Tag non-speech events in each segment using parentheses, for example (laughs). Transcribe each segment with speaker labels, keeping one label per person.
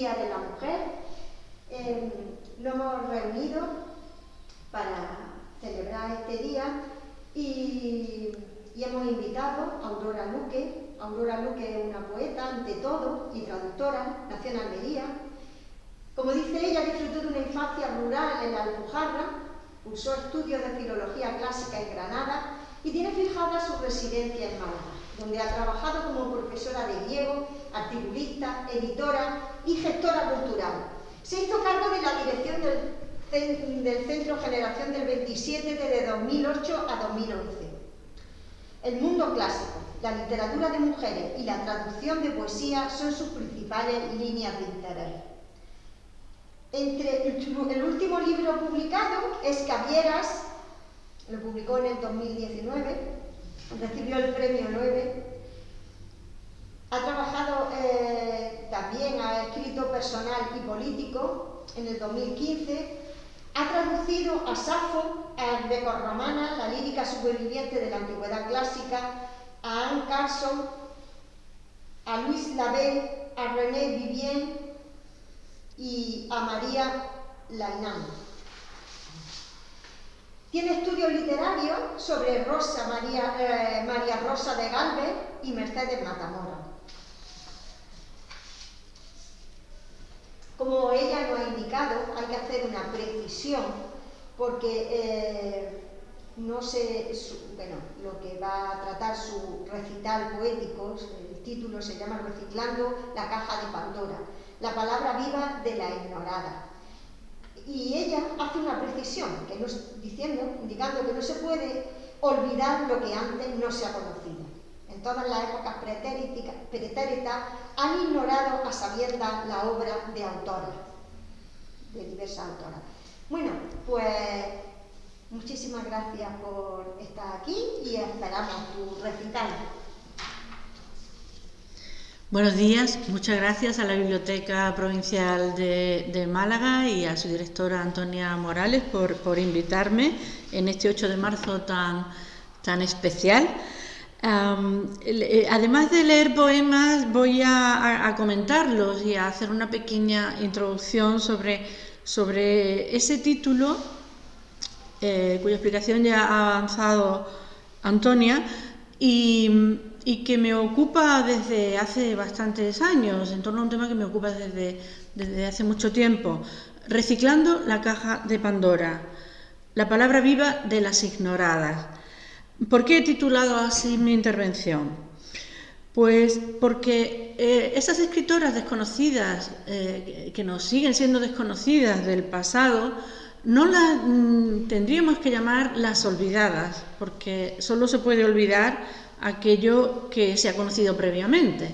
Speaker 1: Día de la Mujer, eh, nos hemos reunido para celebrar este día y, y, hemos invitado a Aurora Luque. Aurora Luque es una poeta, ante todo, y traductora, nació en Almería. Como dice ella, disfrutó de una infancia rural en la Alpujarra, cursó estudios de filología clásica en Granada y tiene fijada su residencia en Málaga, donde ha trabajado como profesora de griego, articulista, editora y gestora cultural. Se hizo cargo de la dirección del, del Centro Generación del 27 desde 2008 a 2011. El mundo clásico, la literatura de mujeres y la traducción de poesía son sus principales líneas de interés. Entre el último libro publicado es Cavieras, lo publicó en el 2019, recibió el premio 9. Ha trabajado eh, también, ha escrito personal y político en el 2015. Ha traducido a Safo, a Greco-Romana, la lírica superviviente de la antigüedad clásica, a Anne Carson, a Luis Labé, a René Vivien y a María Lainán. Tiene estudios literarios sobre Rosa María, eh, María Rosa de Galvez y Mercedes Matamora. Como ella nos ha indicado, hay que hacer una precisión porque eh, no sé, bueno, lo que va a tratar su recital poético, el título se llama Reciclando la caja de Pandora, la palabra viva de la ignorada. Y ella hace una precisión, que diciendo, indicando que no se puede olvidar lo que antes no se ha conocido. En todas las épocas pretéritas han ignorado a sabiendas la obra de autoras, de diversas autoras. Bueno, pues muchísimas gracias por estar aquí y esperamos tu recital.
Speaker 2: Buenos días, muchas gracias a la Biblioteca Provincial de, Málaga y a su directora Antonia Morales por, invitarme en este 8 de marzo tan, tan especial. Eh, además de leer poemas, voy a, comentarlos y a hacer una pequeña introducción sobre, sobre ese título, eh, cuya explicación ya ha avanzado Antonia, y y que me ocupa desde hace bastantes años, en torno a un tema que me ocupa desde, desde hace mucho tiempo. Reciclando la caja de Pandora, la palabra viva de las ignoradas. ¿Por qué he titulado así mi intervención? Pues porque eh, esas escritoras desconocidas, eh, que nos siguen siendo desconocidas del pasado, no las mm, tendríamos que llamar las olvidadas, porque solo se puede olvidar aquello que se ha conocido previamente.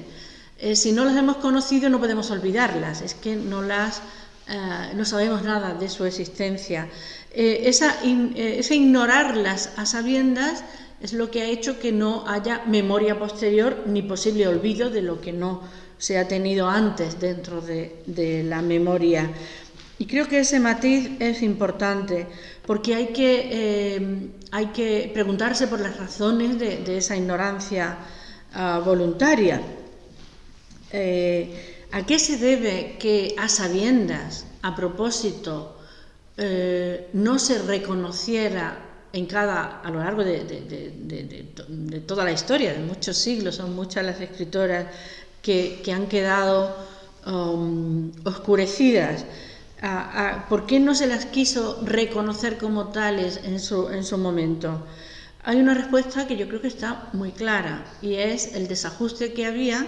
Speaker 2: Eh, si no las hemos conocido no podemos olvidarlas, es que no, las, eh, no sabemos nada de su existencia. Eh, esa, ese ignorarlas a sabiendas es lo que ha hecho que no haya memoria posterior ni posible olvido de lo que no se ha tenido antes dentro de, de la memoria. Y creo que ese matiz es importante porque hay que, eh, hay que preguntarse por las razones de, esa ignorancia ah, voluntaria. Eh, ¿A qué se debe que a sabiendas, a propósito, eh, no se reconociera en cada, a lo largo de, toda la historia, de muchos siglos, son muchas las escritoras que, han quedado um, oscurecidas? ¿Por qué no se las quiso reconocer como tales en su, en su momento? Hay una respuesta que yo creo que está muy clara y es el desajuste que había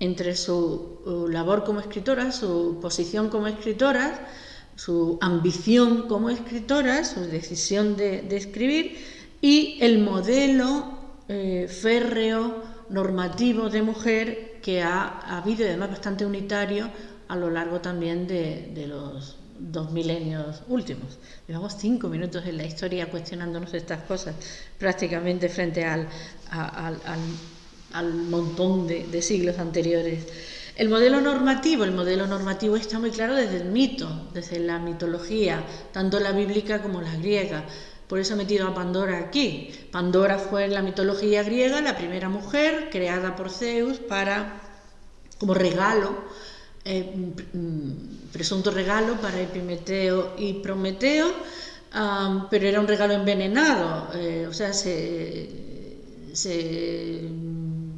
Speaker 2: entre su uh, labor como escritora, su posición como escritora, su ambición como escritora, su decisión de, escribir y el modelo eh, férreo, normativo de mujer que ha, habido y además bastante unitario a lo largo también de, los dos milenios últimos. Llevamos cinco minutos en la historia cuestionándonos estas cosas, prácticamente frente al, al, montón de, siglos anteriores. El modelo normativo, el modelo normativo está muy claro desde el mito, desde la mitología, tanto la bíblica como la griega. Por eso he metido a Pandora aquí. Pandora fue en la mitología griega la primera mujer creada por Zeus para, como regalo eh, presunto regalo para Epimeteo y Prometeo, pero era un regalo envenenado, o sea, se,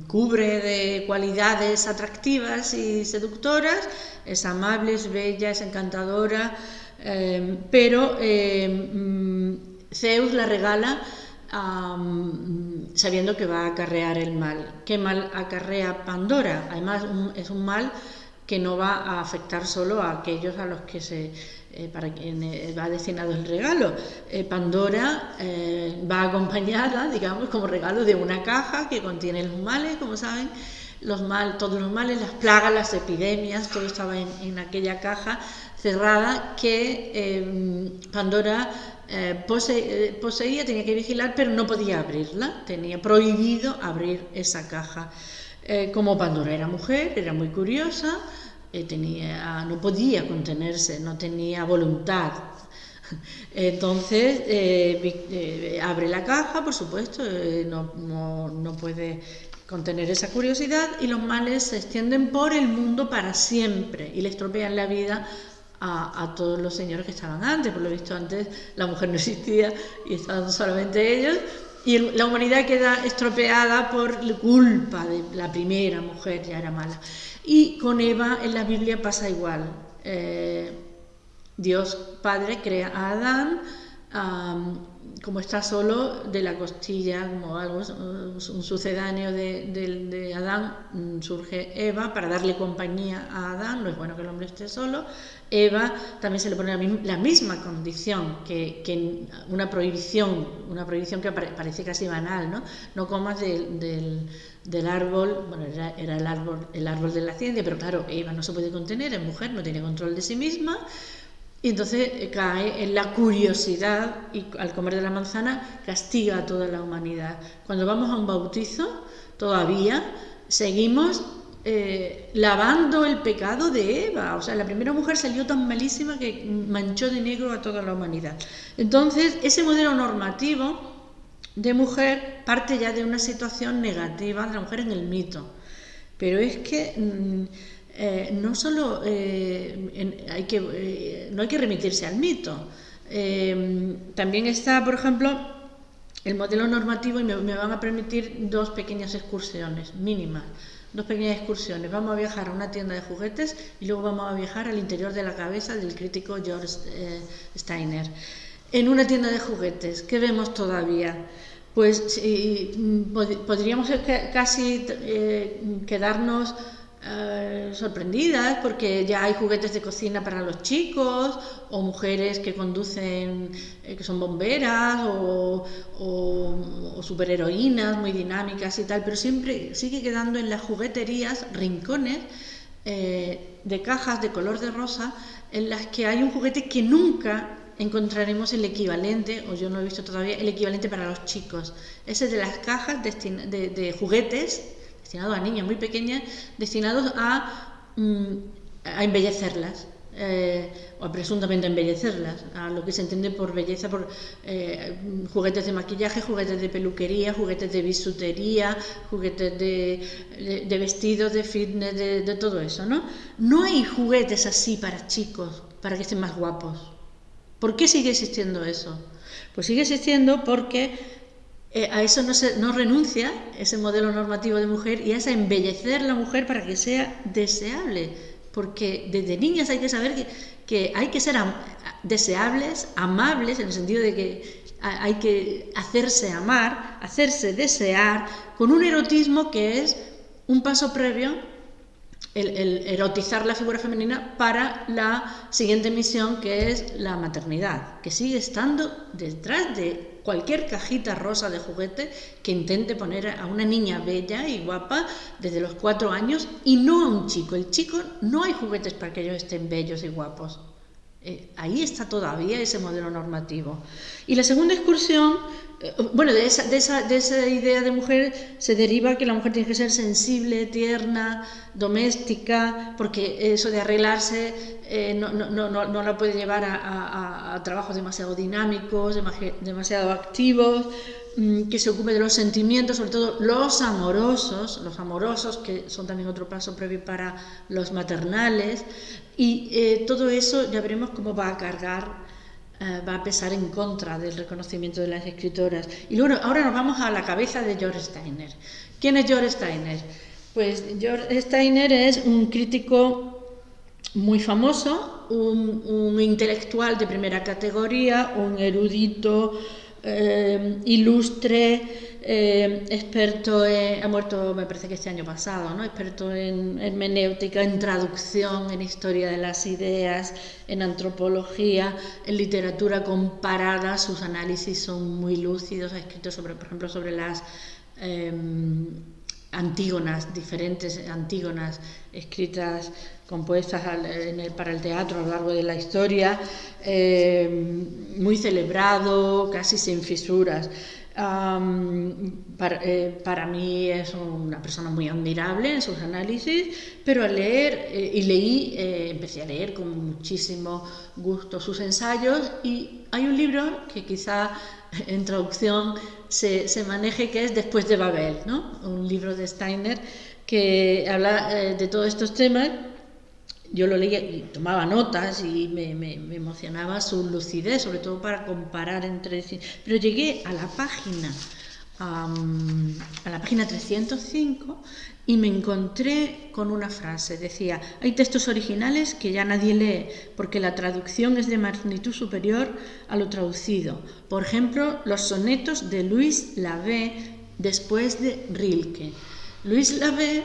Speaker 2: cubre de cualidades atractivas y seductoras, es amable, es bella, es encantadora, eh, pero eh, mm, Zeus la regala sabiendo que va a acarrear el mal. ¿Qué mal acarrea Pandora? Además, es un mal que no va a afectar solo a aquellos a los que se eh, para quien va destinado el regalo. Pandora va acompañada, (laughs) digamos, como regalo de una caja que contiene los males, como saben, los mal, todos los males, las plagas, las epidemias, todo estaba en aquella caja cerrada que Pandora eh, eh, poseía, tenía que vigilar, pero no podía abrirla, tenía prohibido abrir esa caja. Eh, como Pandora era mujer, era muy curiosa, tenía, no podía contenerse, no tenía voluntad. (laughs) Entonces abre la caja, por supuesto, no, no, no puede contener esa curiosidad y los males se extienden por el mundo para siempre y le estropean la vida a, todos los señores que estaban antes. Por lo visto, antes la mujer no existía y estaban solamente ellos. Y la humanidad queda estropeada por culpa de la primera mujer, ya era mala. Y con Eva en la Biblia pasa igual. Eh, Dios Padre crea a Adán como está solo de la costilla, como algo, un sucedáneo de, Adán, mm, surge Eva para darle compañía a Adán, no es bueno que el hombre esté solo. Eva también se le pone la, misma condición que, una prohibición, una prohibición que parece casi banal, ¿no? No comas del, árbol, bueno, era, era, el, árbol, el árbol de la ciencia, pero claro, Eva no se puede contener, es mujer, no tiene control de sí misma, y entonces eh, cae en la curiosidad y al comer de la manzana castiga a toda la humanidad. Cuando vamos a un bautizo, todavía seguimos eh, lavando el pecado de Eva. O sea, la primera mujer salió tan malísima que manchó de negro a toda la humanidad. Entonces, ese modelo normativo de mujer parte ya de una situación negativa de la mujer en el mito. Pero es que... Mm, eh, no solo eh, hay que, eh, no hay que remitirse al mito, también está, por ejemplo, el modelo normativo y me, van a permitir dos pequeñas excursiones mínimas. Dos pequeñas excursiones. Vamos a viajar a una tienda de juguetes y luego vamos a viajar al interior de la cabeza del crítico George Steiner. En una tienda de juguetes, ¿qué vemos todavía? Pues podríamos casi quedarnos eh, sorprendidas porque ya hay juguetes de cocina para los chicos o mujeres que conducen, eh, que son bomberas o, superheroínas muy dinámicas y tal, pero siempre sigue quedando en las jugueterías rincones eh, de cajas de color de rosa en las que hay un juguete que nunca encontraremos el equivalente, o yo no he visto todavía, el equivalente para los chicos. Ese de las cajas de juguetes destinados a niñas muy pequeñas, destinados a, mm, embellecerlas. Eh, o presuntamente embellecerlas, a lo que se entiende por belleza, por eh, juguetes de maquillaje, juguetes de peluquería, juguetes de bisutería, juguetes de, de, vestidos, de fitness, de, de, todo eso, ¿no? No hay juguetes así para chicos, para que estén más guapos. ¿Por qué sigue existiendo eso? Pues sigue existiendo porque eh, a eso no, se, no renuncia ese modelo normativo de mujer y es a embellecer la mujer para que sea deseable. Porque desde niñas hay que saber que, que hay que ser deseables, amables, en el sentido de que hay que hacerse amar, hacerse desear, con un erotismo que es un paso previo el, erotizar la figura femenina para la siguiente misión que es la maternidad, que sigue estando detrás de cualquier cajita rosa de juguete que intente poner a una niña bella y guapa desde los cuatro años y no a un chico. El chico no hay juguetes para que ellos estén bellos y guapos. Eh, ahí está todavía ese modelo normativo. Y la segunda excursión, eh, bueno, de esa, de, esa, de esa, idea de mujer se deriva que la mujer tiene que ser sensible, tierna, doméstica, porque eso de arreglarse eh, no, la puede llevar a, a, a trabajos demasiado dinámicos, demasiado activos, Mm, que se ocupe de los sentimientos, sobre todo los amorosos, los amorosos, que son también otro paso previo para los maternales, y eh, todo eso ya veremos cómo va a cargar, eh, va a pesar en contra del reconocimiento de las escritoras. Y luego, ahora nos vamos a la cabeza de George Steiner. ¿Quién es George Steiner? Pues George Steiner es un crítico muy famoso, un, un intelectual de primera categoría, un erudito, eh, ilustre, eh, experto ha muerto me parece que este año pasado, ¿no? experto en hermenéutica, en traducción, en historia de las ideas, en antropología, en literatura comparada, sus análisis son muy lúcidos, ha escrito sobre, por ejemplo, sobre las eh, antígonas, diferentes antígonas escritas, compuestas para el teatro a lo largo de la historia, eh, muy celebrado, casi sin fisuras. Eh, para, mí es una persona muy admirable en sus análisis, pero al leer, eh, y leí, empecé a leer con muchísimo gusto sus ensayos y hay un libro que quizá en traducción se, se, maneje, que es Después de Babel, ¿no? un libro de Steiner que habla de todos estos temas. Yo lo leía y tomaba notas y me, me, emocionaba su lucidez, sobre todo para comparar entre. Pero llegué a la página, a la página 305 y me encontré con una frase. Decía, hay textos originales que ya nadie lee porque la traducción es de magnitud superior a lo traducido. Por ejemplo, los sonetos de Luis Lavé después de Rilke. Luis Lavé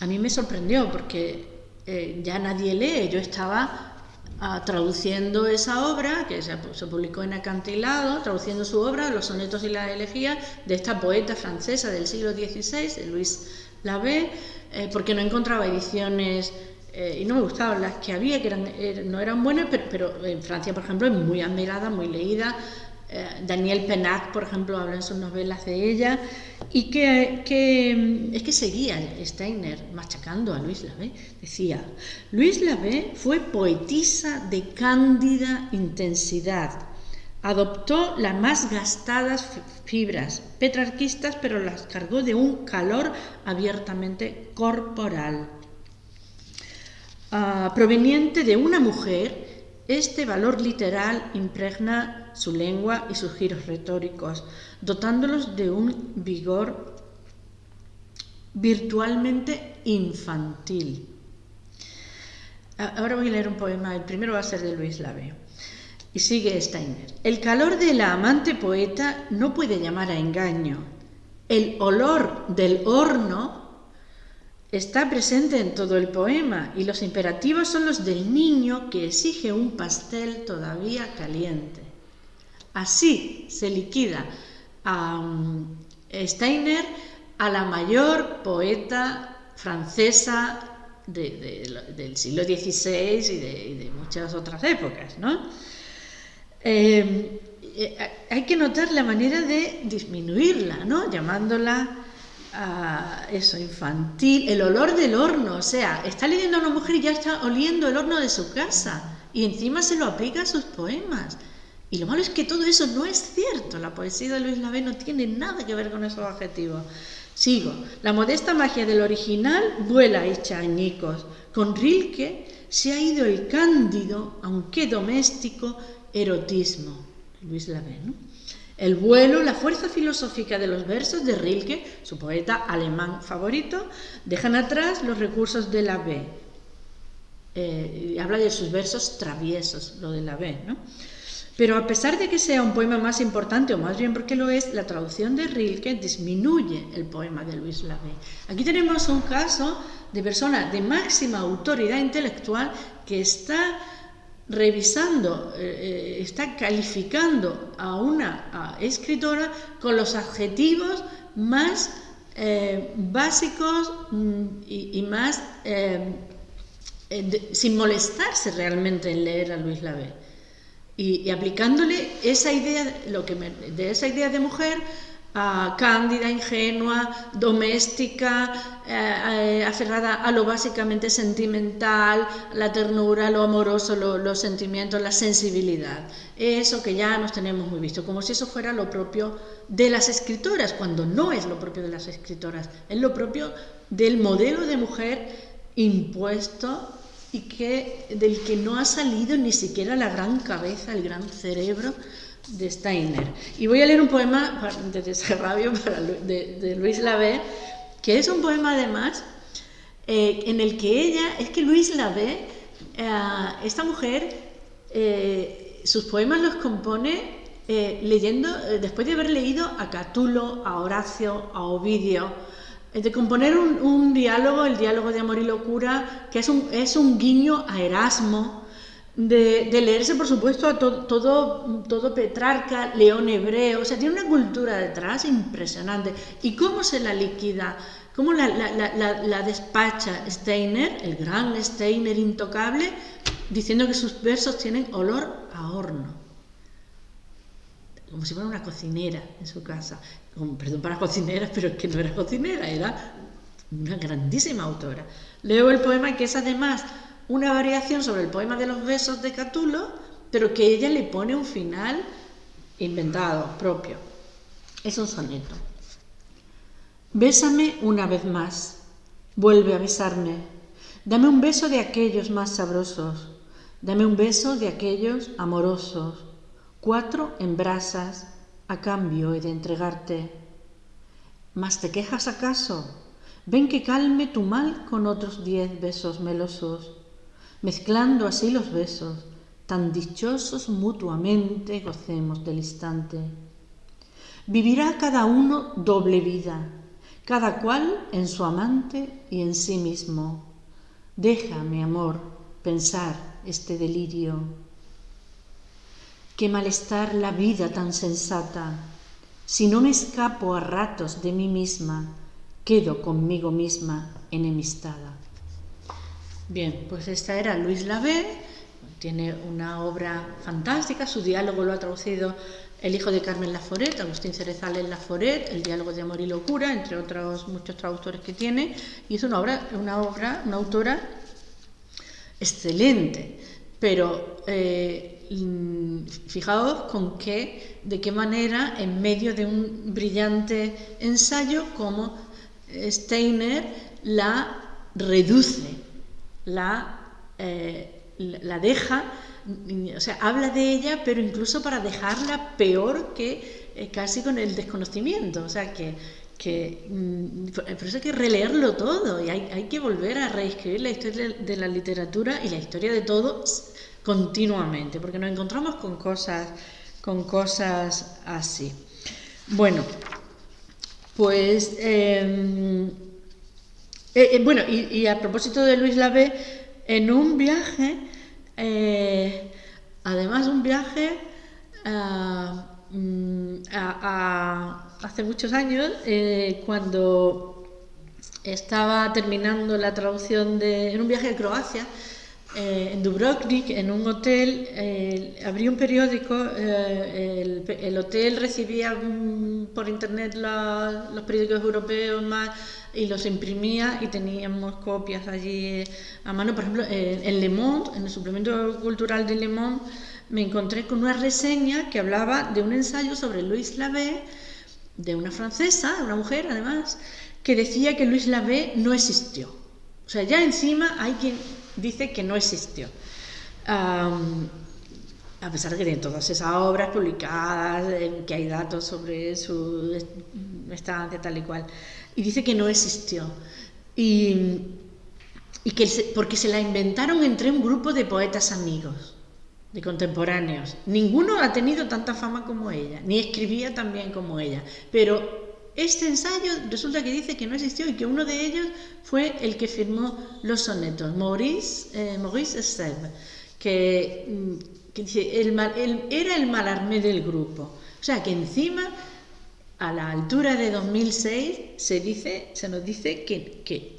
Speaker 2: a mí me sorprendió porque eh, ya nadie lee. Yo estaba ah, traduciendo esa obra, que se, publicó en Acantilado, traduciendo su obra, Los sonetos y la elegía, de esta poeta francesa del siglo XVI, de Luis la ve eh, porque no encontraba ediciones eh, y no me gustaban las que había, que eran, er, no eran buenas, pero, en Francia, por ejemplo, es muy admirada, muy leída. Eh, Daniel Penac, por ejemplo, habla en sus novelas de ella, y que, que, es que seguía Steiner machacando a Luis Lavé. Decía, Luis Lavé fue poetisa de cándida intensidad, Adoptó las más gastadas fibras petrarquistas, pero las cargó de un calor abiertamente corporal. Ah, proveniente de una mujer, este valor literal impregna su lengua y sus giros retóricos, dotándolos de un vigor virtualmente infantil. Ah, ahora voy a leer un poema, el primero va a ser de Luis Lave. Y sigue Steiner. El calor de la amante poeta no puede llamar a engaño. El olor del horno está presente en todo el poema y los imperativos son los del niño que exige un pastel todavía caliente. Así se liquida a um, Steiner a la mayor poeta francesa del siglo XVI y de, muchas otras épocas. Eh, eh, hay que notar la manera de disminuirla, ¿no? Llamándola a eso, infantil, el olor del horno, o sea, está leyendo a una mujer y ya está oliendo el horno de su casa y encima se lo aplica a sus poemas. Y lo malo es que todo eso no es cierto, la poesía de Luis Lavé no tiene nada que ver con esos objetivos. Sigo, la modesta magia del original vuela hecha añicos. Con Rilke se ha ido el cándido, aunque doméstico, erotismo, Luis Lavé, El vuelo, la fuerza filosófica de los versos de Rilke, su poeta alemán favorito, dejan atrás los recursos de la Eh, habla de sus versos traviesos, lo de la ¿no? Pero a pesar de que sea un poema más importante, o más bien porque lo es, la traducción de Rilke disminuye el poema de Luis Lavé. Aquí tenemos un caso de persona de máxima autoridad intelectual que está revisando, eh, eh, está calificando a una escritora con los adjetivos más eh, básicos mm, y, más sin molestarse realmente en leer a Luis Lavé. Y, aplicándole esa idea, lo que de esa idea de mujer cándida, ingenua, doméstica, eh, eh, aferrada a lo básicamente sentimental, la ternura, lo amoroso, los sentimientos, la sensibilidad. Eso que ya nos tenemos muy visto, como si eso fuera lo propio de las escritoras, cuando no es lo propio de las escritoras, es lo propio del modelo de mujer impuesto y que, del que no ha salido ni siquiera la gran cabeza, el gran cerebro de Steiner. Y voy a leer un poema de Desarrabio de, de, Luis Lavé, que es un poema además eh, en el que ella, es que Luis Lavé, eh, esta mujer, eh, sus poemas los compone leyendo, después de haber leído a Catulo, a Horacio, a Ovidio, de componer un, diálogo, el diálogo de amor y locura, que es un, es un guiño a Erasmo, de, leerse, por supuesto, a todo, todo Petrarca, León Hebreo, o sea, tiene una cultura detrás impresionante. ¿Y cómo se la liquida? ¿Cómo la, la, despacha Steiner, el gran Steiner intocable, diciendo que sus versos tienen olor a horno? Como si fuera una cocinera en su casa. perdón para cocineras, pero es que no era cocinera, era una grandísima autora. Leo el poema que es además una variación sobre el poema de los besos de Catulo, pero que ella le pone un final inventado, propio. Es un soneto. Bésame una vez más, vuelve a besarme, dame un beso de aquellos más sabrosos, dame un beso de aquellos amorosos, cuatro en brasas, a cambio he de entregarte. ¿Mas te quejas acaso? Ven que calme tu mal con otros diez besos melosos mezclando así los besos, tan dichosos mutuamente gocemos del instante. Vivirá cada uno doble vida, cada cual en su amante y en sí mismo. Deja, mi amor, pensar este delirio. Qué malestar la vida tan sensata. Si no me escapo a ratos de mí misma, quedo conmigo misma enemistada. Bien, pues esta era Luis Lavé, tiene una obra fantástica, su diálogo lo ha traducido el hijo de Carmen Laforet, Agustín Cerezales Laforet, el diálogo de amor y locura, entre otros muchos traductores que tiene, y es una obra, una obra, una autora excelente, pero eh, fijaos con qué, de qué manera, en medio de un brillante ensayo, como Steiner la reduce eh, la, la deja, o sea, habla de ella, pero incluso para dejarla peor que eh, casi con el desconocimiento, o sea, que, que mm, por eso hay que releerlo todo y hay, hay, que volver a reescribir la historia de la literatura y la historia de todo continuamente, porque nos encontramos con cosas, con cosas así. Bueno, pues em, eh, eh, bueno, y, a propósito de Luis Lavé, en un viaje, eh, además un viaje mm, hace muchos años, cuando estaba terminando la traducción de, en un viaje a Croacia, en Dubrovnik, en un hotel, eh, abrí un periódico, el, hotel recibía mm, por internet los periódicos europeos más y los imprimía y teníamos copias allí a mano. Por ejemplo, en Le Monde, en el suplemento cultural de Le Monde, me encontré con una reseña que hablaba de un ensayo sobre Louis Lavé, de una francesa, una mujer además, que decía que Louis Lavé no existió. O sea, ya encima hay quien dice que no existió. a pesar de que todas esas obras publicadas, que hay datos sobre su estancia tal y cual y dice que no existió. Y, que porque se la inventaron entre un grupo de poetas amigos, de contemporáneos. Ninguno ha tenido tanta fama como ella, ni escribía tan bien como ella. Pero este ensayo resulta que dice que no existió y que uno de ellos fue el que firmó los sonetos, Maurice, eh, mm, que dice, el, era el malarmé del grupo. O sea, que encima a la altura de 2006 se, dice, se nos dice que,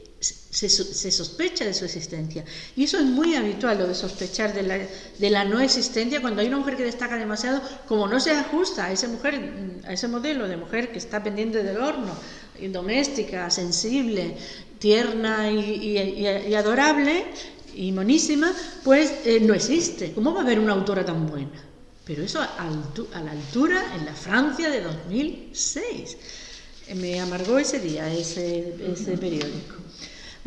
Speaker 2: se, sospecha de su existencia. Y eso es muy habitual, lo de sospechar de la, de la, no existencia, cuando hay una mujer que destaca demasiado, como no se ajusta a, esa mujer, a ese modelo de mujer que está pendiente del horno, doméstica, sensible, tierna y, adorable y monísima, pues eh, no existe. ¿Cómo va a haber una autora tan buena? Pero eso a, la altura en la Francia de 2006. Me amargó ese día, ese, ese periódico.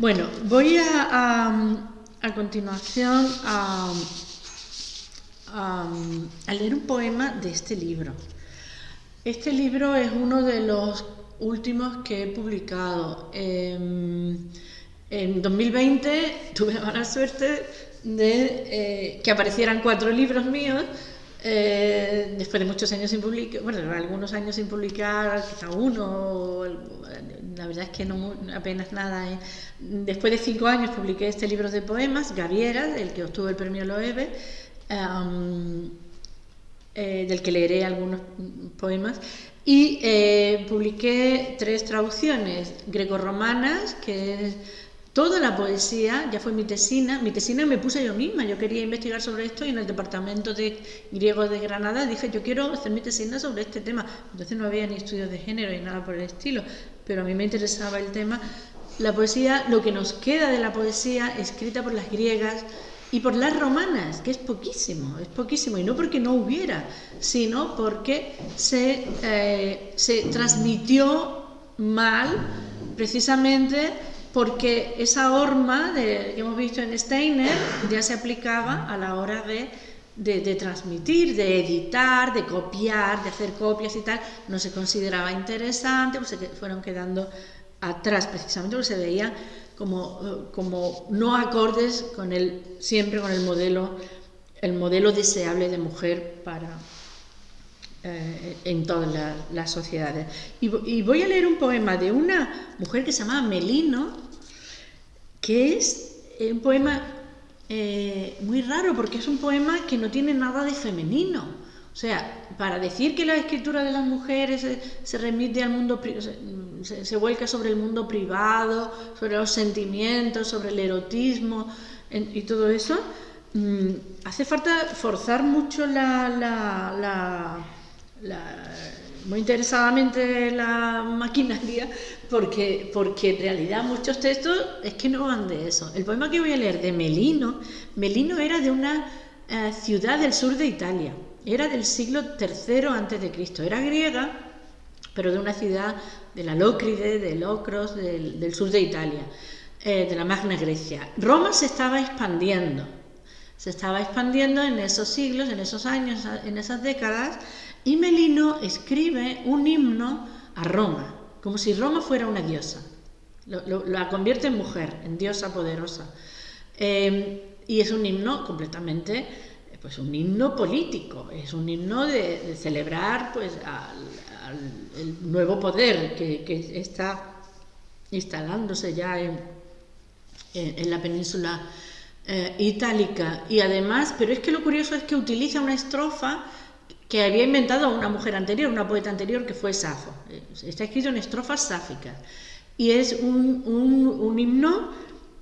Speaker 2: Bueno, voy a, a, continuación a, leer un poema de este libro. Este libro es uno de los últimos que he publicado. Em, en 2020 tuve la mala suerte de eh, que aparecieran cuatro libros míos eh, después de muchos años sin publicar, bueno, algunos años sin publicar, quizá uno, la verdad es que no apenas nada. ¿eh? Después de cinco años publiqué este libro de poemas, Gaviera, del que obtuvo el premio Loewe, eh, del que leeré algunos poemas, y publiqué tres traducciones grecorromanas, que es Toda la poesía, ya fue mi tesina, mi tesina me puse yo misma, yo quería investigar sobre esto y en el departamento de griego de Granada dije, yo quiero hacer mi tesina sobre este tema. Entonces no había ni estudios de género ni nada por el estilo, pero a mí me interesaba el tema. La poesía, lo que nos queda de la poesía escrita por las griegas y por las romanas, que es poquísimo, es poquísimo, y no porque no hubiera, sino porque se, eh, se transmitió mal precisamente porque esa horma que hemos visto en Steiner ya se aplicaba a la hora de, de, transmitir, de editar, de copiar, de hacer copias y tal, no se consideraba interesante, pues se fueron quedando atrás precisamente porque se veía como, como no acordes con el, siempre con el modelo, el modelo deseable de mujer para, eh, en todas las sociedades. Y, voy a leer un poema de una mujer que se llama Melino, que es eh, un poema eh, muy raro porque es un poema que no tiene nada de femenino. O sea, para decir que la escritura de las mujeres se, remite al mundo, se, se, vuelca sobre el mundo privado, sobre los sentimientos, sobre el erotismo y todo eso, mm, hace falta forzar mucho la muy interesadamente la maquinaria porque, porque en realidad muchos textos es que no van de eso. El poema que voy a leer de Melino, Melino era de una eh, ciudad del sur de Italia, era del siglo III a.C., era griega, pero de una ciudad de la Lócride, de Locros, del, sur de Italia, eh, de la Magna Grecia. Roma se estaba expandiendo, se estaba expandiendo en esos siglos, en esos años, en esas décadas, y Melino escribe un himno a Roma, como si Roma fuera una diosa. la convierte en mujer, en diosa poderosa. Em, y es un himno completamente, pues un himno político, es un himno de, celebrar pues el nuevo poder que, está instalándose ya en, en, la península eh, itálica. Y además, pero es que lo curioso es que utiliza una estrofa que había inventado una mujer anterior, una poeta anterior que fue Safo. Eh, está escrito en estrofas sáficas y es un, himno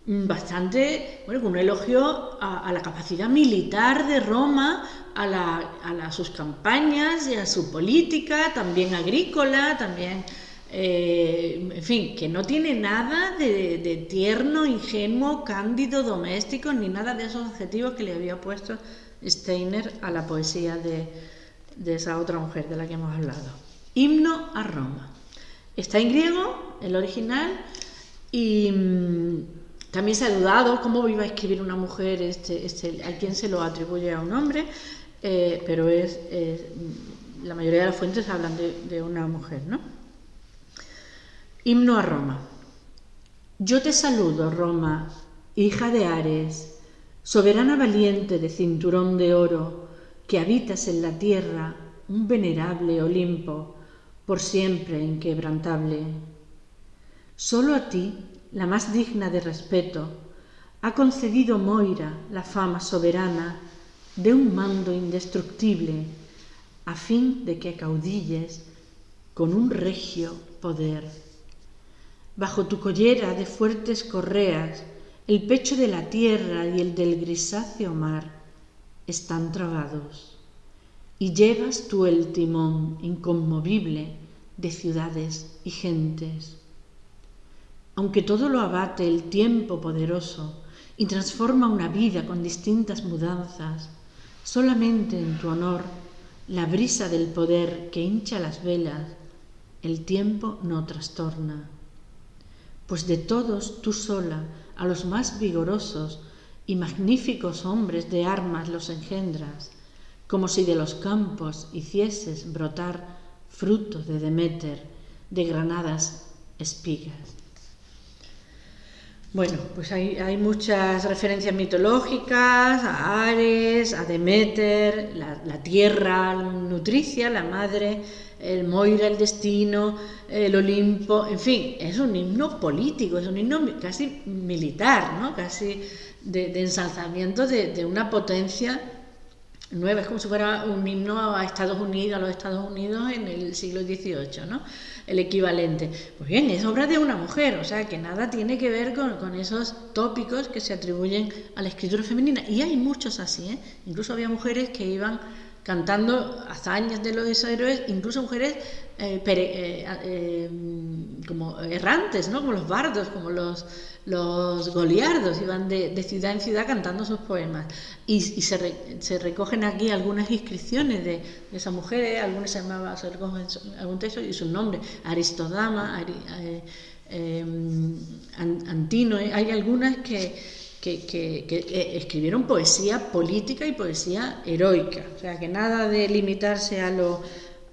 Speaker 2: bastante, bueno, un elogio a, la capacidad militar de Roma, a, sus campañas y a su política, también agrícola, también, eh, en fin, que no tiene nada de, de, tierno, ingenuo, cándido, doméstico, ni nada de esos adjetivos que le había puesto Steiner a la poesía de, de esa otra mujer de la que hemos hablado. Himno a Roma. Está en griego, el original, y mm, también se ha dudado cómo iba a escribir una mujer, este, este, a quien se lo atribuye a un hombre, eh, pero es, la mayoría de las fuentes hablan de, de una mujer, ¿no? Himno a Roma. Yo te saludo, Roma, hija de Ares, soberana valiente de cinturón de oro, que habitas en la tierra un venerable Olimpo, por siempre inquebrantable. Solo a ti, la más digna de respeto, ha concedido Moira la fama soberana de un mando indestructible, a fin de que caudilles con un regio poder. bajo tu collera de fuertes correas, el pecho de la tierra y el del grisáceo mar están trabados, y llevas tú el timón inconmovible de ciudades y gentes. Aunque todo lo abate el tiempo poderoso y transforma una vida con distintas mudanzas, solamente en tu honor, la brisa del poder que hincha las velas, el tiempo no trastorna. Pues de todos tú sola a los más vigorosos y magníficos hombres de armas los engendras, como si de los campos hicieses brotar frutos de Demeter, de granadas espigas. Bueno, pues hay, hay, muchas referencias mitológicas a Ares, a Demeter, la, la tierra nutricia, la madre, el Moira, el destino, el Olimpo, en fin, es un himno político, es un himno casi militar, ¿no? casi de, ensalzamiento de, una potencia nueva, es como si fuera un himno a Estados Unidos, a los Estados Unidos en el siglo XVIII, ¿no? el equivalente. Pues bien, es obra de una mujer, o sea que nada tiene que ver con, esos tópicos que se atribuyen a la escritura femenina. Y hay muchos así, ¿eh? incluso había mujeres que iban cantando hazañas de los héroes, incluso mujeres eh, eh, eh, como errantes, ¿no? como los bardos, como los, los goliardos, iban de, ciudad en ciudad cantando sus poemas. Y, se, recogen aquí algunas inscripciones de, esas mujeres, algunas se llamaban, se algún texto y su nombre, Aristodama, Antino, hay algunas que que, eh, escribieron poesía política y poesía heroica, o sea que nada de limitarse a lo,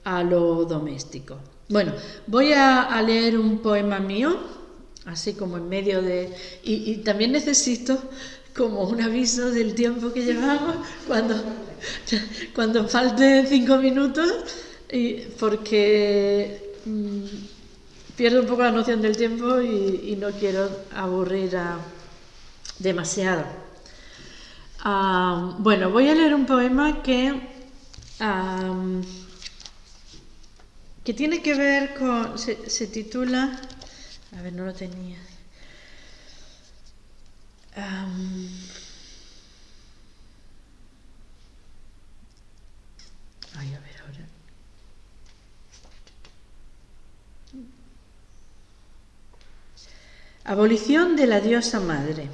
Speaker 2: a lo doméstico. Bueno, voy a, leer un poema mío, así como en medio de... Y, también necesito como un aviso del tiempo que llevamos cuando, cuando falten cinco minutos, y porque mm, pierdo un poco la noción del tiempo y no quiero aburrir a demasiado. Ah, bueno, voy a leer un poema que, que tiene que ver con, se, titula, a ver, no lo tenía. ay, a ver ahora. Abolición de la diosa madre.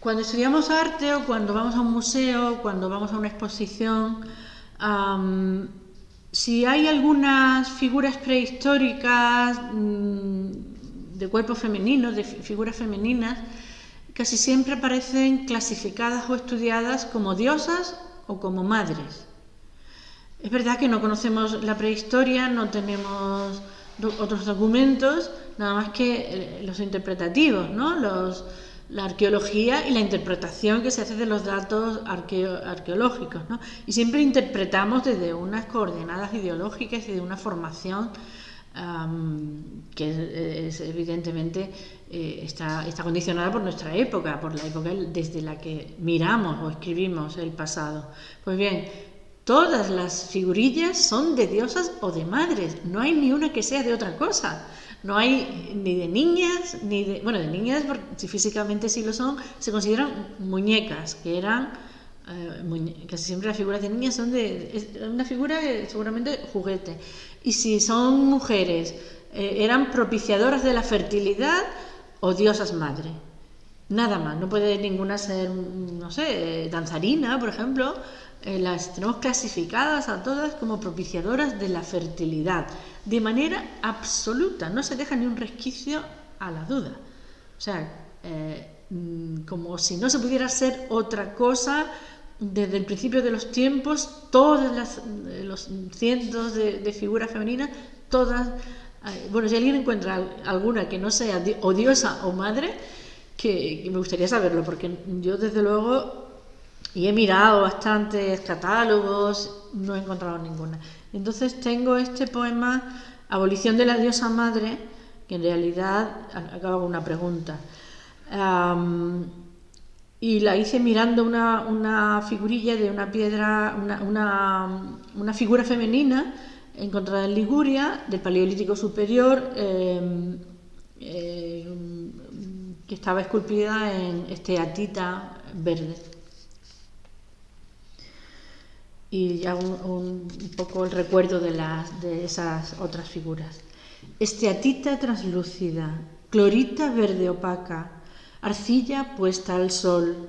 Speaker 2: Cuando estudiamos arte o cuando vamos a un museo, cuando vamos a una exposición, si hay algunas figuras prehistóricas mm, de cuerpos femeninos, de figuras femeninas, casi siempre aparecen clasificadas o estudiadas como diosas o como madres. Es verdad que no conocemos la prehistoria, no tenemos otros documentos, nada más que eh, los interpretativos, ¿no? los, la arqueología y la interpretación que se hace de los datos arqueológicos. ¿no? Y siempre interpretamos desde unas coordenadas ideológicas y de una formación que es, evidentemente eh, está, condicionada por nuestra época, por la época desde la que miramos o escribimos el pasado. Pues bien, todas las figurillas son de diosas o de madres, no hay ni una que sea de otra cosa. No hay ni de niñas, ni de... Bueno, de niñas, si físicamente sí lo son, se consideran muñecas, que eran... Eh, casi siempre las figuras de niñas son de... una figura seguramente juguete. Y si son mujeres, eh, eran propiciadoras de la fertilidad o diosas madre. Nada más, no puede ninguna ser, no sé, danzarina, por ejemplo. Eh, las tenemos clasificadas a todas como propiciadoras de la fertilidad de manera absoluta, no se deja ni un resquicio a la duda. O sea, eh, mm, como si no se pudiera ser otra cosa desde el principio de los tiempos, todas eh, los cientos de, figuras femeninas, todas, eh, bueno, si alguien encuentra alguna que no sea odiosa o madre, que, me gustaría saberlo, porque yo desde luego, y he mirado bastantes catálogos, no he encontrado ninguna. Entonces tengo este poema, Abolición de la diosa madre, que en realidad acaba con una pregunta. y la hice mirando una, figurilla de una piedra, una, figura femenina encontrada en Liguria, del Paleolítico Superior, em, eh, que estaba esculpida en esteatita verde. Y ya un, poco el recuerdo de, las, de esas otras figuras. Esteatita translúcida, clorita verde opaca, arcilla puesta al sol,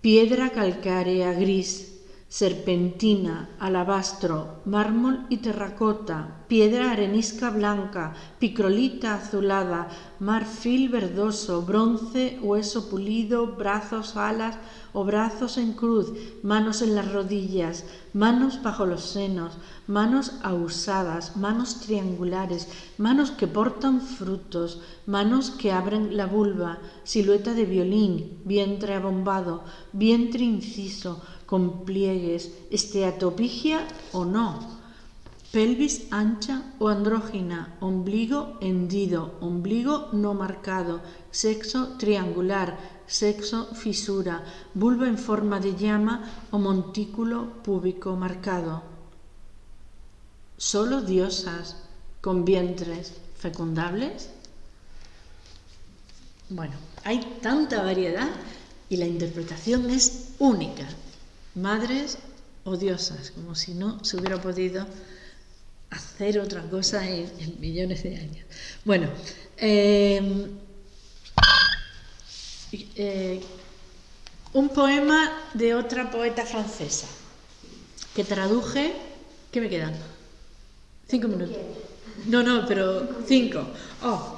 Speaker 2: piedra calcárea gris, serpentina, alabastro, mármol y terracota, piedra arenisca blanca, picrolita azulada, marfil verdoso, bronce, hueso pulido, brazos, alas o brazos en cruz, manos en las rodillas, manos bajo los senos, manos ausadas, manos triangulares, manos que portan frutos, manos que abren la vulva, silueta de violín, vientre abombado, vientre inciso, con pliegues, esteatopigia o no, pelvis ancha o andrógina, ombligo hendido, ombligo no marcado, sexo triangular, sexo fisura, vulva en forma de llama o montículo púbico marcado. Solo diosas con vientres fecundables. Bueno, hay tanta variedad y la interpretación es única madres odiosas, como si no se hubiera podido hacer otra cosa en, millones de años. Bueno, eh, eh, un poema de otra poeta francesa que traduje. ¿Qué me quedan? Cinco minutos. No, no, pero cinco. Oh.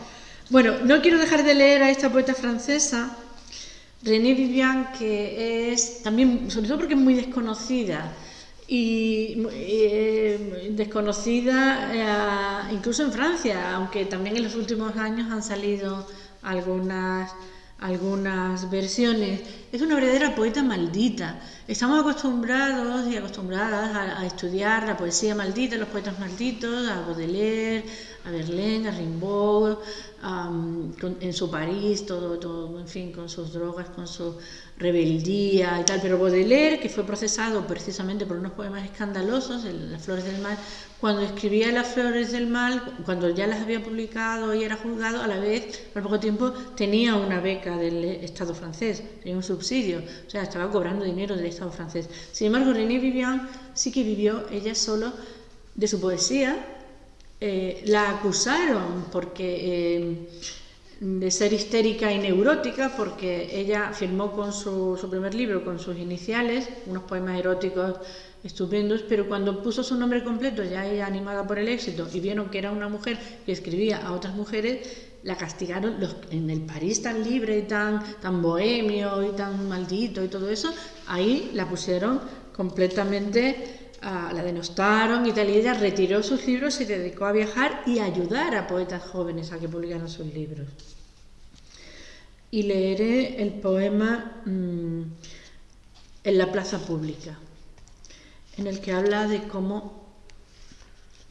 Speaker 2: Bueno, no quiero dejar de leer a esta poeta francesa René Vivian, que es también, sobre todo porque es muy desconocida, y eh, desconocida eh, incluso en Francia, aunque también en los últimos años han salido algunas, algunas versiones. Es una verdadera poeta maldita. Estamos acostumbrados y acostumbradas a, a estudiar la poesía maldita, los poetas malditos, a Baudelaire, a Verlaine, a Rimbaud, en su París, todo, todo, en fin, con sus drogas, con su rebeldía y tal. Pero Baudelaire, que fue procesado precisamente por unos poemas escandalosos, Las Flores del Mal, cuando escribía Las Flores del Mal, cuando ya las había publicado y era juzgado, a la vez, por poco tiempo, tenía una beca del Estado francés, tenía un subsidio, o sea, estaba cobrando dinero del Estado francés. Sin embargo, René Vivian sí que vivió ella solo de su poesía eh, la acusaron porque, eh, de ser histérica y neurótica porque ella firmó con su, primer libro con sus iniciales, unos poemas eróticos estupendos, pero cuando puso su nombre completo, ya ella animada por el éxito, y vieron que era una mujer que escribía a otras mujeres, la castigaron en el París tan libre y tan, tan bohemio y tan maldito y todo eso, ahí la pusieron completamente la denostaron y tal, y ella retiró sus libros y se dedicó a viajar y ayudar a poetas jóvenes a que publicaran sus libros. Y leeré el poema mm, En la plaza pública, en el que habla de cómo,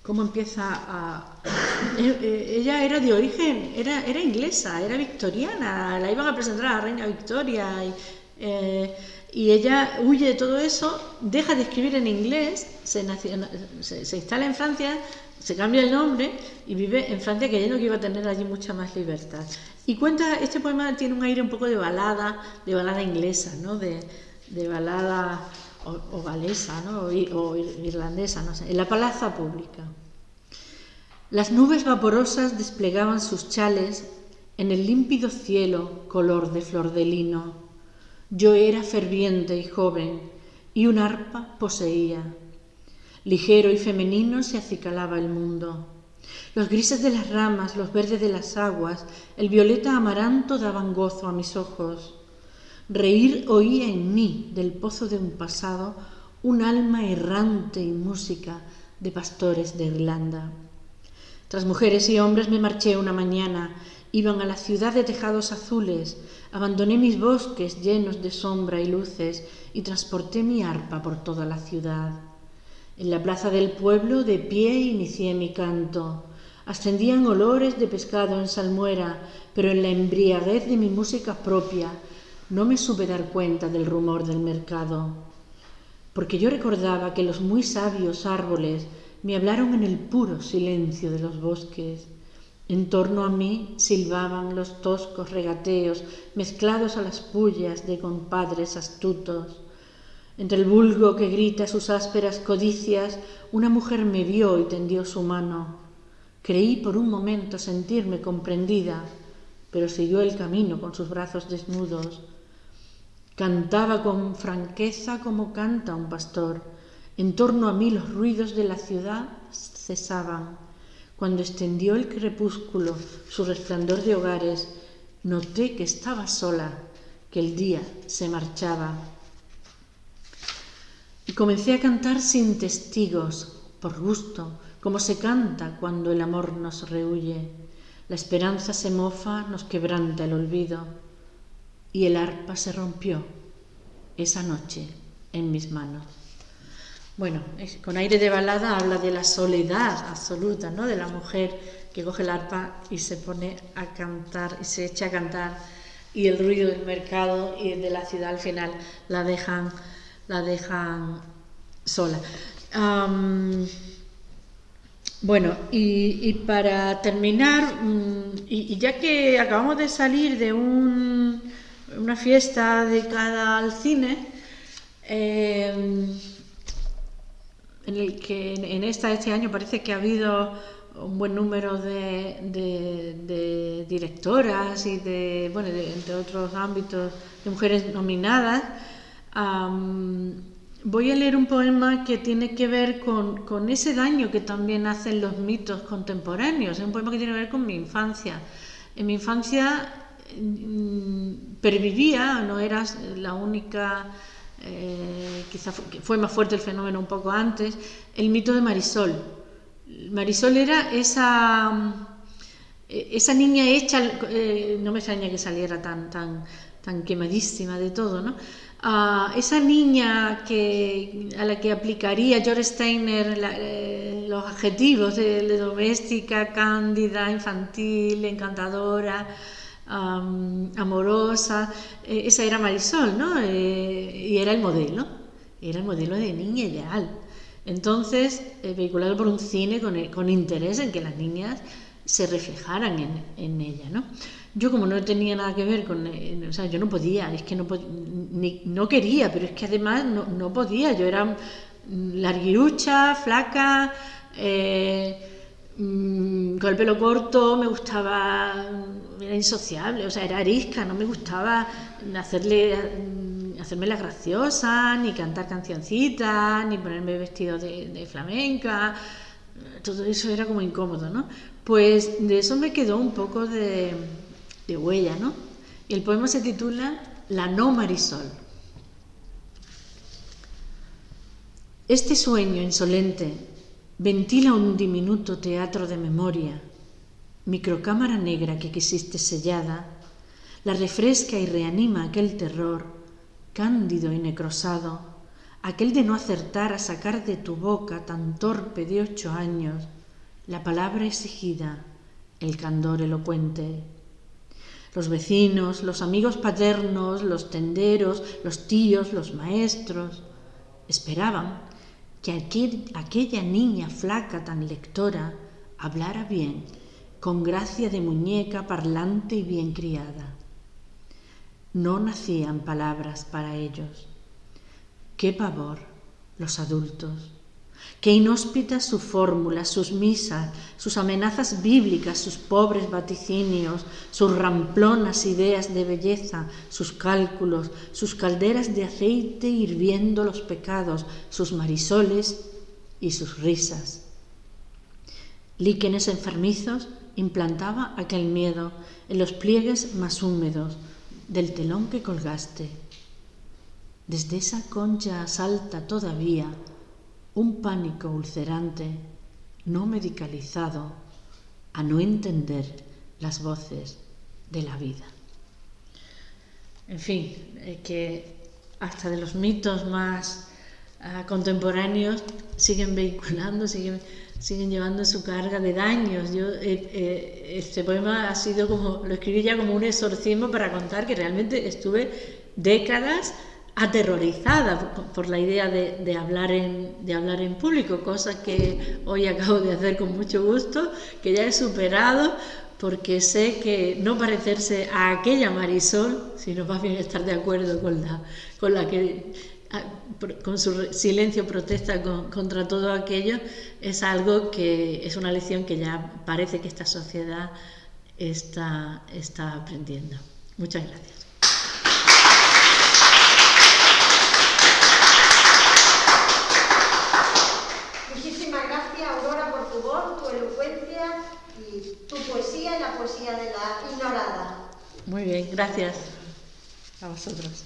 Speaker 2: cómo empieza a... (coughs) Eh, eh, ella era de origen, era, era inglesa, era victoriana, la iban a presentar a la reina Victoria y... Eh, y ella huye de todo eso, deja de escribir en inglés, se, instala en Francia, se cambia el nombre y vive en Francia creyendo que iba a tener allí mucha más libertad. Y cuenta, este poema tiene un aire un poco de balada, de balada inglesa, ¿no? de, balada o, galesa ¿no? o, irlandesa, no sé, en la plaza pública. Las nubes vaporosas desplegaban sus chales en el límpido cielo color de flor de lino yo era ferviente y joven, y un arpa poseía. Ligero y femenino se acicalaba el mundo. Los grises de las ramas, los verdes de las aguas, el violeta amaranto daban gozo a mis ojos. Reír oía en mí del pozo de un pasado un alma errante y música de pastores de Irlanda. Tras mujeres y hombres me marché una mañana, iban a la ciudad de tejados azules, Abandoné mis bosques llenos de sombra y luces y transporté mi arpa por toda la ciudad. En la plaza del pueblo de pie inicié mi canto. Ascendían olores de pescado en salmuera, pero en la embriaguez de mi música propia no me supe dar cuenta del rumor del mercado. Porque yo recordaba que los muy sabios árboles me hablaron en el puro silencio de los bosques. En torno a mí silbaban los toscos regateos mezclados a las pullas de compadres astutos. Entre el vulgo que grita sus ásperas codicias, una mujer me vio y tendió su mano. Creí por un momento sentirme comprendida, pero siguió el camino con sus brazos desnudos. Cantaba con franqueza como canta un pastor. En torno a mí los ruidos de la ciudad cesaban. Cuando extendió el crepúsculo su resplandor de hogares, noté que estaba sola, que el día se marchaba. Y comencé a cantar sin testigos, por gusto, como se canta cuando el amor nos rehuye. La esperanza se mofa, nos quebranta el olvido, y el arpa se rompió esa noche en mis manos. Bueno, con aire de balada habla de la soledad absoluta, ¿no? De la mujer que coge el arpa y se pone a cantar y se echa a cantar y el ruido del mercado y de la ciudad al final la dejan, la dejan sola. bueno, y, para terminar, mm, y, ya que acabamos de salir de una fiesta dedicada al cine, eh, en el que en esta este año parece que ha habido un buen número de, directoras y de bueno entre otros ámbitos de mujeres nominadas. Voy a leer un poema que tiene que ver con, ese daño que también hacen los mitos contemporáneos. Es un poema que tiene que ver con mi infancia. En mi infancia mm, pervivía no eras la única eh, quizá fue, más fuerte el fenómeno un poco antes, el mito de Marisol. Marisol era esa, eh, esa niña hecha, eh, no me extraña que saliera tan, tan, tan quemadísima de todo, ¿no? Ah, esa niña que, a la que aplicaría George Steiner los adjetivos de doméstica, cándida, infantil, encantadora, amorosa, eh, esa era Marisol, ¿no? Eh, y era el modelo, era el modelo de niña ideal. Entonces, eh, vehiculado por un cine con, interés en que las niñas se reflejaran en, ella, ¿no? Yo como no tenía nada que ver con, o sea, yo no podía, es que no, no quería, pero es que además no, podía, yo era larguirucha, flaca, Mm, con el pelo corto, me gustaba, era insociable, o sea, era arisca, no me gustaba hacerle, mm, hacerme la graciosa, ni cantar cancioncitas, ni ponerme vestido de, flamenca, todo eso era como incómodo, ¿no? Pues de eso me quedó un poco de, de huella, ¿no? Y el poema se titula La no Marisol. Este sueño insolente Ventila un diminuto teatro de memoria, microcámara negra que quisiste sellada, la refresca y reanima aquel terror, cándido y necrosado, aquel de no acertar a sacar de tu boca tan torpe de ocho años la palabra exigida, el candor elocuente. Los vecinos, los amigos paternos, los tenderos, los tíos, los maestros, esperaban que aquella niña flaca tan lectora hablara bien, con gracia de muñeca parlante y bien criada. No nacían palabras para ellos. Qué pavor los adultos Qué inhóspitas su fórmula, sus misas, sus amenazas bíblicas, sus pobres vaticinios, sus ramplonas ideas de belleza, sus cálculos, sus calderas de aceite hirviendo los pecados, sus marisoles y sus risas. Líquenes enfermizos implantaba aquel miedo en los pliegues más húmedos del telón que colgaste. Desde esa concha salta todavía un pánico ulcerante, no medicalizado, a no entender las voces de la vida. En fin, eh, que hasta de los mitos más ah, contemporáneos siguen vehiculando, siguen, siguen llevando su carga de daños. Yo, eh, eh, este poema ha sido como, lo escribí ya como un exorcismo para contar que realmente estuve décadas aterrorizada por la idea de, hablar en, de hablar en público, cosa que hoy acabo de hacer con mucho gusto, que ya he superado porque sé que no parecerse a aquella Marisol, sino más bien estar de acuerdo con la, con la que con su silencio protesta contra todo aquello, es algo que es una lección que ya parece que esta sociedad está, está aprendiendo. Muchas gracias.
Speaker 1: Muchísimas gracias, Aurora, por tu voz, tu elocuencia y tu poesía y la poesía de la ignorada.
Speaker 2: Muy bien, gracias a vosotros.